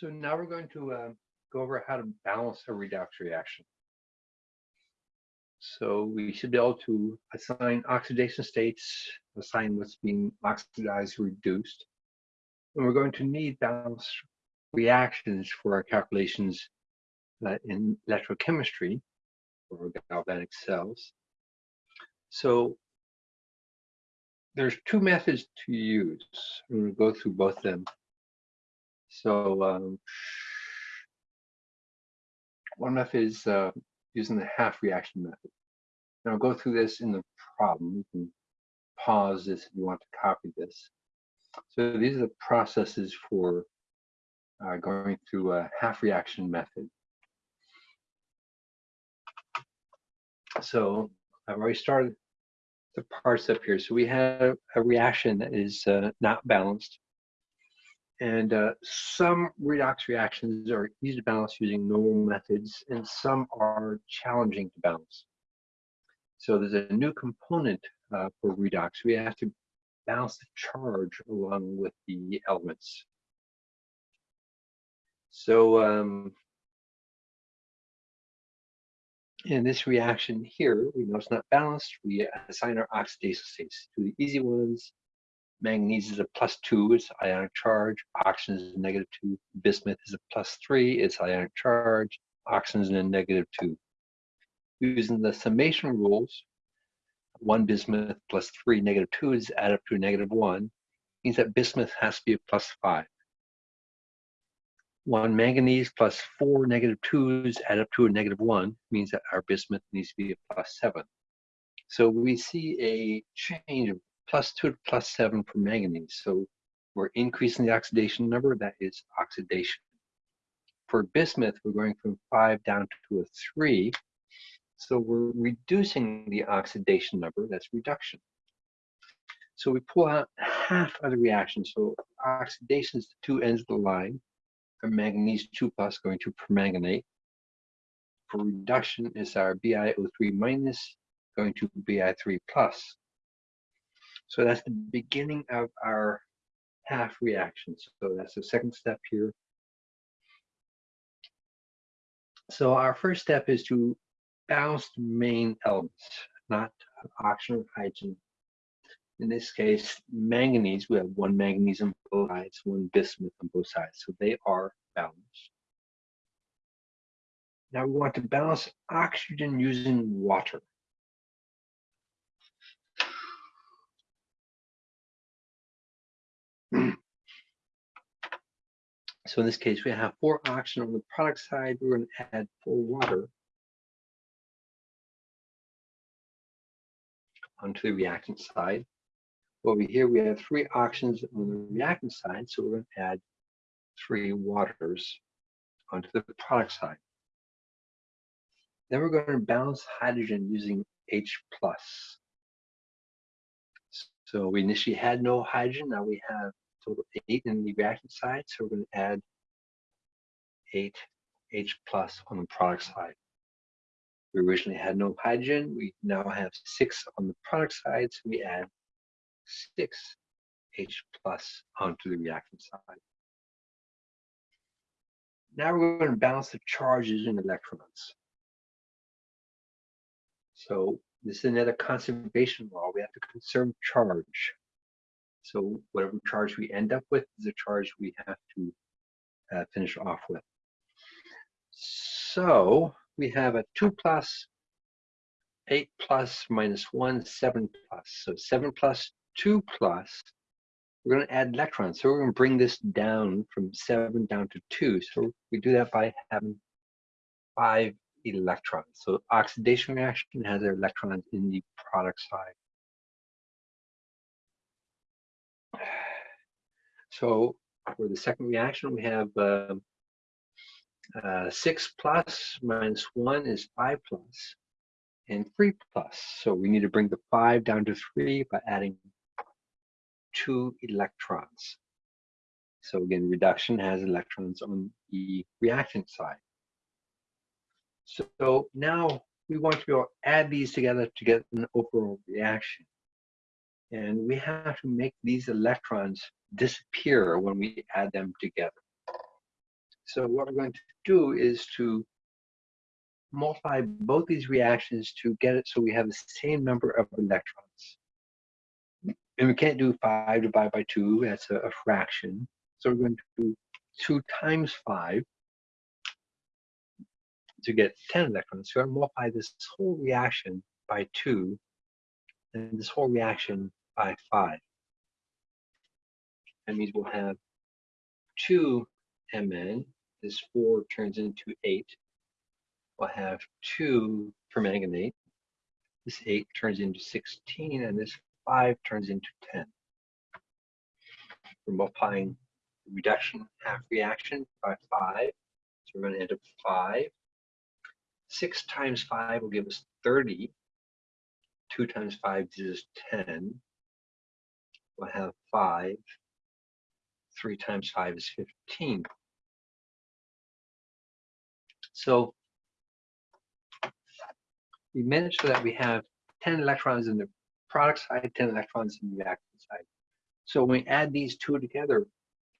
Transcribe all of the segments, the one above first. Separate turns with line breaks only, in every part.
So now we're going to uh, go over how to balance a redox reaction. So we should be able to assign oxidation states, assign what's being oxidized, reduced. And we're going to need balanced reactions for our calculations uh, in electrochemistry or galvanic cells. So there's two methods to use. I'm going to go through both of them. So um, one method is uh, using the half reaction method. And I'll go through this in the problem. You can pause this if you want to copy this. So these are the processes for uh, going through a half reaction method. So I've already started the parts up here. So we have a reaction that is uh, not balanced. And uh, some redox reactions are easy to balance using normal methods, and some are challenging to balance. So there's a new component uh, for redox. We have to balance the charge along with the elements. So um, in this reaction here, we know it's not balanced. We assign our oxidation states to the easy ones. Manganese is a plus two, it's ionic charge. Oxygen is a negative two. Bismuth is a plus three, it's ionic charge. Oxygen is a negative two. Using the summation rules, one bismuth plus three negative two is add up to a negative one, means that bismuth has to be a plus five one manganese plus four negative twos add up to a negative one means that our bismuth needs to be a plus seven. So we see a change of plus two to plus seven for manganese. So we're increasing the oxidation number, that is oxidation. For bismuth, we're going from five down to a three. So we're reducing the oxidation number, that's reduction. So we pull out half of the reaction. So oxidation is the two ends of the line for manganese 2 plus going to permanganate. For reduction is our BiO3 minus going to Bi3 plus. So that's the beginning of our half reaction. So that's the second step here. So our first step is to balance the main elements, not oxygen or hydrogen, in this case, manganese, we have one manganese on both sides, one bismuth on both sides. So they are balanced. Now we want to balance oxygen using water. So in this case, we have four oxygen on the product side. We're going to add four water onto the reactant side. Over here, we have three oxygens on the reactant side, so we're going to add three waters onto the product side. Then we're going to balance hydrogen using H+. plus. So we initially had no hydrogen, now we have total eight in the reactant side, so we're going to add eight H plus on the product side. We originally had no hydrogen, we now have six on the product side, so we add 6 H plus onto the reactant side. Now we're going to balance the charges in electrons. So this is another conservation law. We have to conserve charge. So whatever charge we end up with is a charge we have to uh, finish off with. So we have a 2 plus, 8 plus minus 1, 7 plus. So 7 plus 2 plus, we're going to add electrons. So we're going to bring this down from 7 down to 2. So we do that by having 5 electrons. So oxidation reaction has their electrons in the product side. So for the second reaction, we have uh, uh, 6 plus minus 1 is 5 plus, and 3 plus. So we need to bring the 5 down to 3 by adding two electrons. So again, reduction has electrons on the reactant side. So now we want to add these together to get an overall reaction. And we have to make these electrons disappear when we add them together. So what we're going to do is to multiply both these reactions to get it so we have the same number of electrons. And we can't do 5 divided by 2, that's a, a fraction. So we're going to do 2 times 5 to get 10 electrons. I'm going to multiply this whole reaction by 2 and this whole reaction by 5. That means we'll have 2 Mn. This 4 turns into 8. We'll have 2 permanganate. This 8 turns into 16, and this 5 turns into 10. We're multiplying reduction half reaction by 5. So we're going to end up 5. 6 times 5 will give us 30. 2 times 5 is 10. We'll have 5. 3 times 5 is 15. So we managed so that we have 10 electrons in the product side, 10 electrons in the reactant side. So when we add these two together,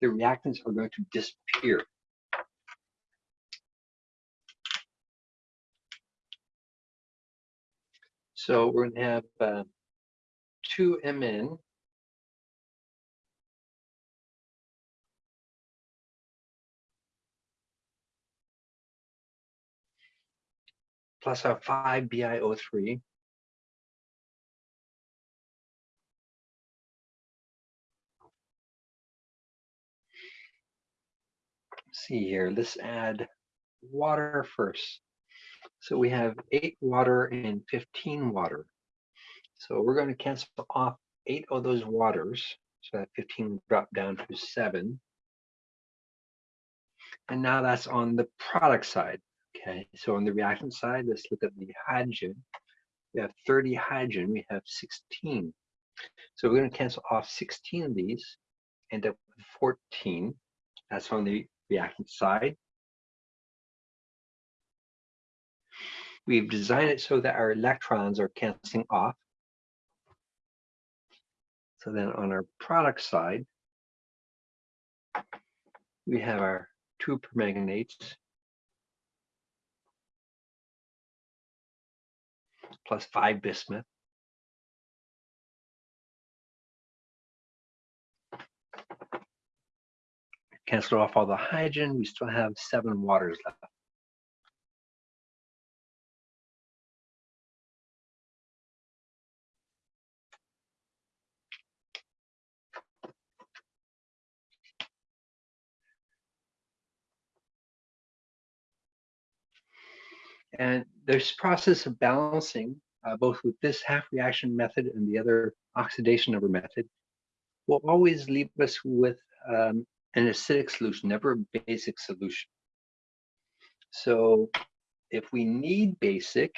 the reactants are going to disappear. So we're going to have uh, 2 Mn plus our 5 BiO3 see here, let's add water first. So we have 8 water and 15 water. So we're going to cancel off 8 of those waters. So that 15 drop down to 7. And now that's on the product side. Okay, so on the reactant side, let's look at the hydrogen. We have 30 hydrogen, we have 16. So we're going to cancel off 16 of these, end up with 14. That's on the reactant side. We've designed it so that our electrons are canceling off. So then on our product side, we have our two permanganates plus five bismuth. Cancel off all the hydrogen, we still have seven waters left. And this process of balancing, uh, both with this half reaction method and the other oxidation number method, will always leave us with um, an acidic solution, never a basic solution. So if we need basic,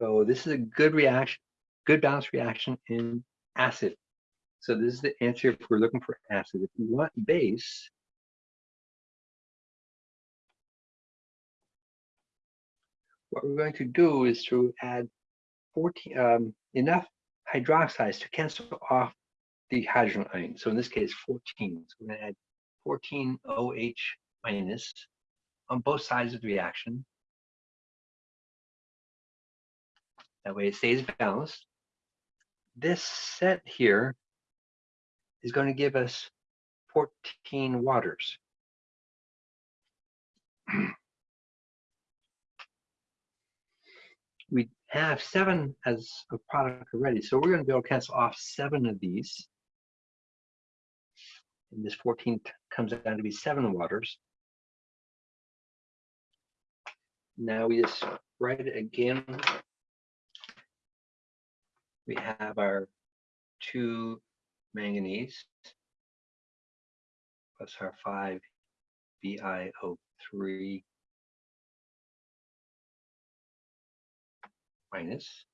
so this is a good reaction, good balanced reaction in acid. So this is the answer if we're looking for acid. If we want base, what we're going to do is to add 14, um, enough hydroxides to cancel off the hydrogen ion. So in this case, 14. So we're going to add 14 OH minus on both sides of the reaction. That way it stays balanced. This set here is going to give us 14 waters. we have seven as a product already. So we're going to be able to cancel off seven of these. And this 14 comes down to be seven waters. Now we just write it again. We have our two manganese plus our five BiO3 minus.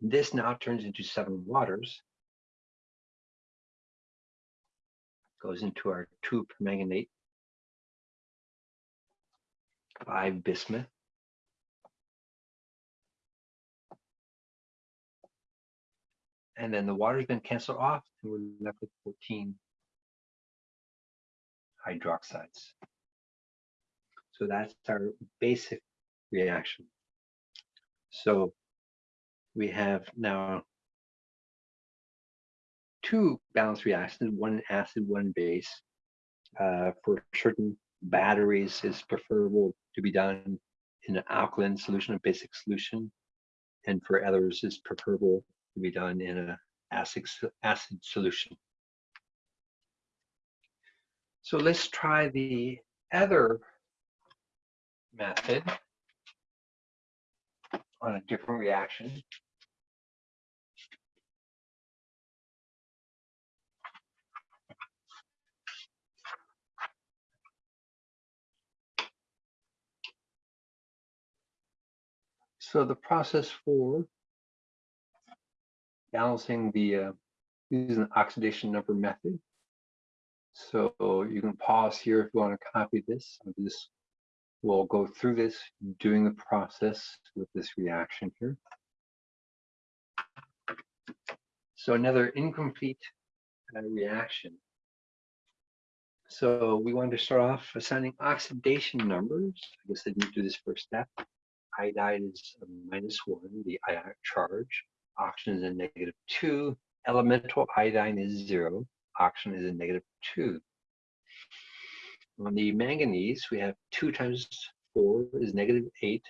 This now turns into seven waters. Goes into our two permanganate, five bismuth. And then the water's been canceled off and we're left with 14 hydroxides. So that's our basic reaction. So we have now two balanced reactions, one acid, one base. Uh, for certain batteries, it's preferable to be done in an alkaline solution, a basic solution. And for others, it's preferable to be done in an acid, acid solution. So let's try the other method on a different reaction. So the process for balancing the uh, using the oxidation number method. So you can pause here if you want to copy this. This will go through this doing the process with this reaction here. So another incomplete uh, reaction. So we want to start off assigning oxidation numbers. I guess I didn't do this first step iodide is minus one, the ionic charge. Oxygen is a negative two. Elemental iodine is zero. Oxygen is a negative two. On the manganese, we have two times four is negative eight.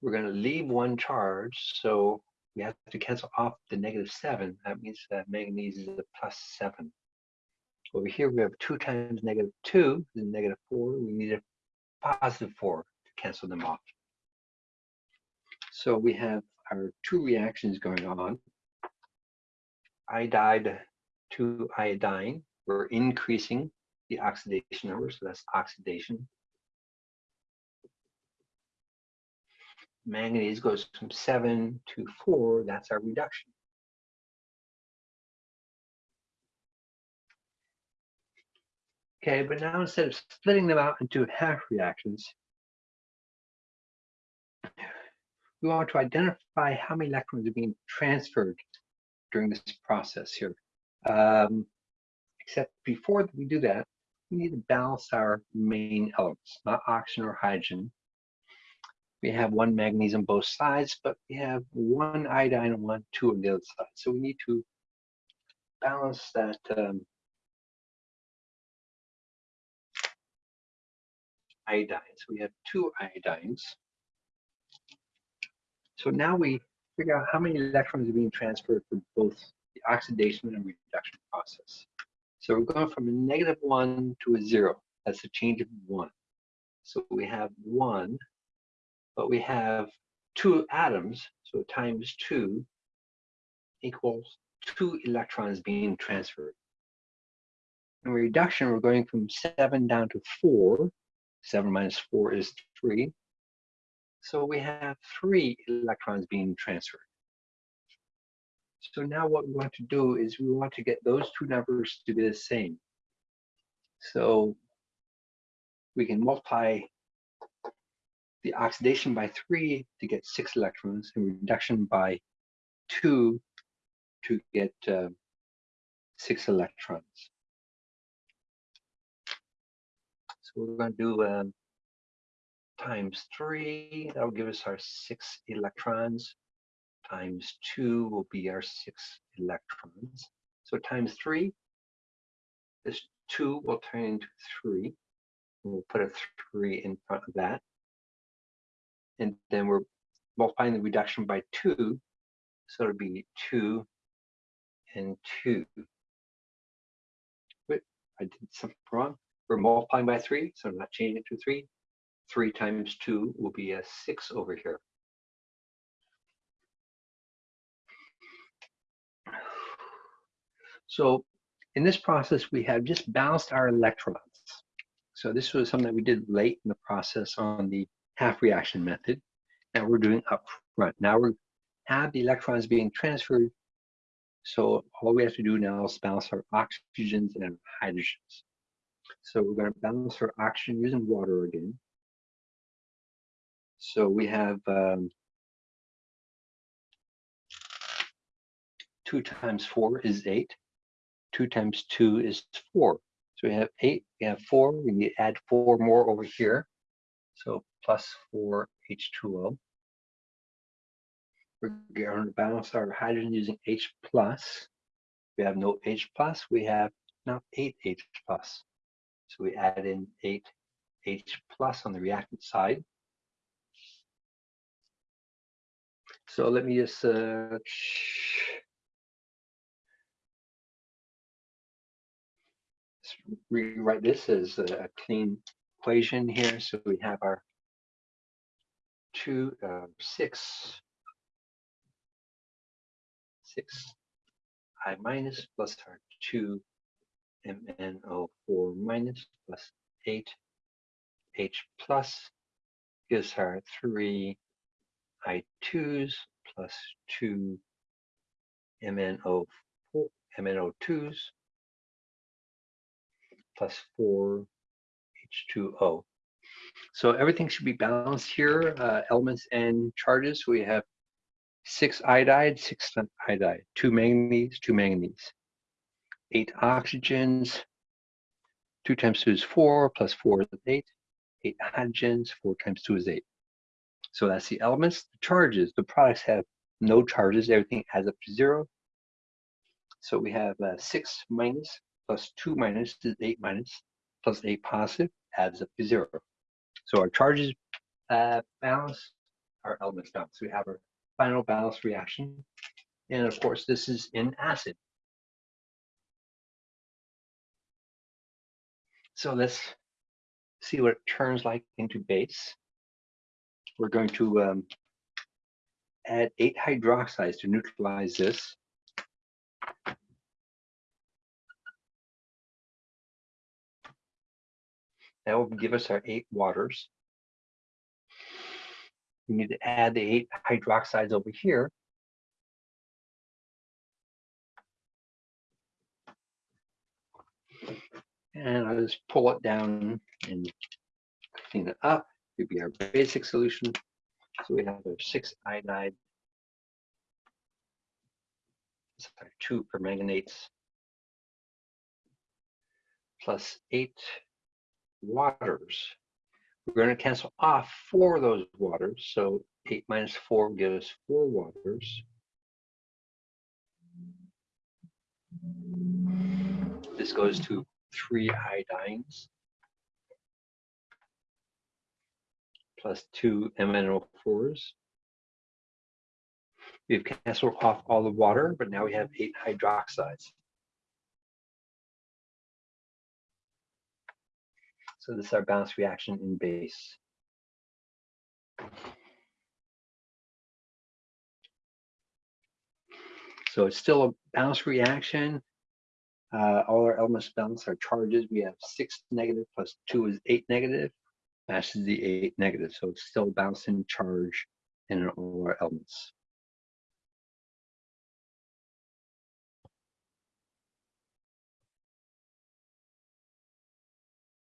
We're going to leave one charge, so we have to cancel off the negative seven. That means that manganese is a plus seven. Over here, we have two times negative two is negative four. We need a positive four to cancel them off. So we have our two reactions going on. Iodide to iodine, we're increasing the oxidation number, so that's oxidation. Manganese goes from seven to four, that's our reduction. Okay, but now instead of splitting them out into half reactions, we want to identify how many electrons are being transferred during this process here. Um, except before we do that, we need to balance our main elements, not oxygen or hydrogen. We have one magnesium both sides, but we have one iodine and one two on the other side. So we need to balance that um, iodine. So we have two iodines. So now we figure out how many electrons are being transferred for both the oxidation and reduction process. So we're going from a negative one to a zero. That's a change of one. So we have one, but we have two atoms, so times two equals two electrons being transferred. In reduction, we're going from seven down to four. Seven minus four is three. So we have three electrons being transferred. So now what we want to do is we want to get those two numbers to be the same. So we can multiply the oxidation by three to get six electrons and reduction by two to get uh, six electrons. So we're going to do um, times three, that'll give us our six electrons. Times two will be our six electrons. So times three, this two will turn into three. We'll put a three in front of that. And then we're multiplying the reduction by two. So it'll be two and two. Wait, I did something wrong. We're multiplying by three, so I'm not changing it to three. 3 times 2 will be a 6 over here. So in this process, we have just balanced our electrolytes. So this was something that we did late in the process on the half reaction method. Now we're doing up front. Now we have the electrons being transferred. So all we have to do now is balance our oxygens and our hydrogens. So we're going to balance our oxygen using water again. So we have um, 2 times 4 is 8. 2 times 2 is 4. So we have 8, we have 4. We need to add 4 more over here. So plus 4 H2O. We're going to balance our hydrogen using H plus. We have no H plus. We have now 8 H plus. So we add in 8 H plus on the reactant side. So let me just uh, rewrite this as a clean equation here. So we have our two, uh, six, six I minus plus our two MnO4 minus plus eight H plus gives our three I2s plus two MnO4 MnO2s plus 4 H2O. So everything should be balanced here, uh, elements and charges. We have six iodide, six iodide, two manganese, two manganese, eight oxygens, two times two is four, plus four is eight, eight hydrogens, four times two is eight. So that's the elements, the charges, the products have no charges, everything adds up to zero. So we have uh, six minus plus 2 minus is 8 minus, plus 8 positive adds up to 0. So our charges uh, balance, our elements balance. So we have our final balance reaction. And of course, this is in acid. So let's see what it turns like into base. We're going to um, add eight hydroxides to neutralize this. That will give us our eight waters. We need to add the eight hydroxides over here. And I'll just pull it down and clean it up. It would be our basic solution. So we have our six iodide, sorry, two permanganates, plus eight waters. We're going to cancel off four of those waters. So 8 minus 4 gives us 4 waters. This goes to 3 iodines plus 2 MnO4s. We've canceled off all the water, but now we have 8 hydroxides. So this is our balanced reaction in base. So it's still a balanced reaction. Uh, all our elements balance our charges. We have six negative plus two is eight negative. Matches the eight negative. So it's still balancing charge in all our elements.